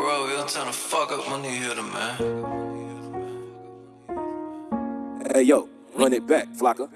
road, we turn the fuck up you hear them, man. Hey yo, run it back, Flocka.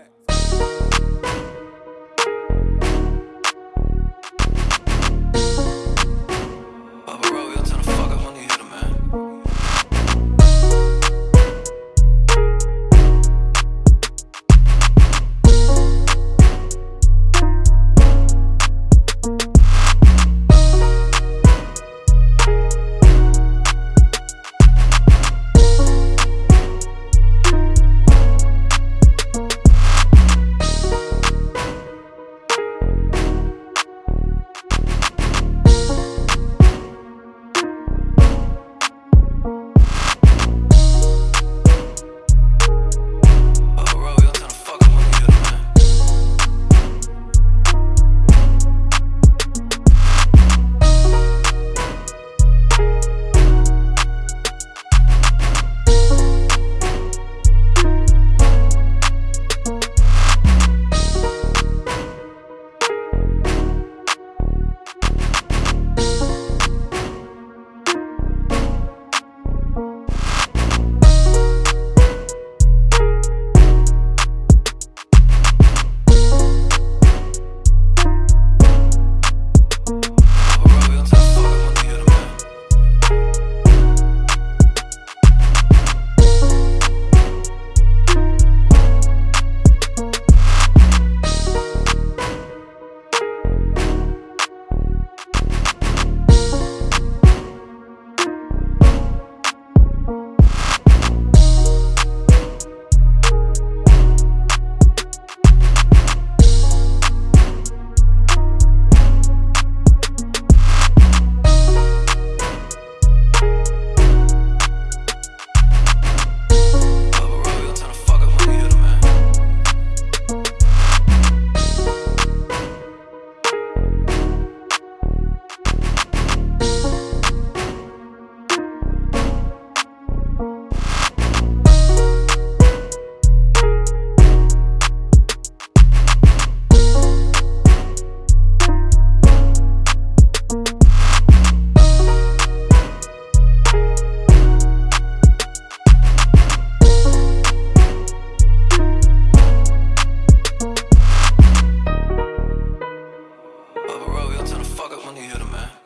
fuck up when you hear.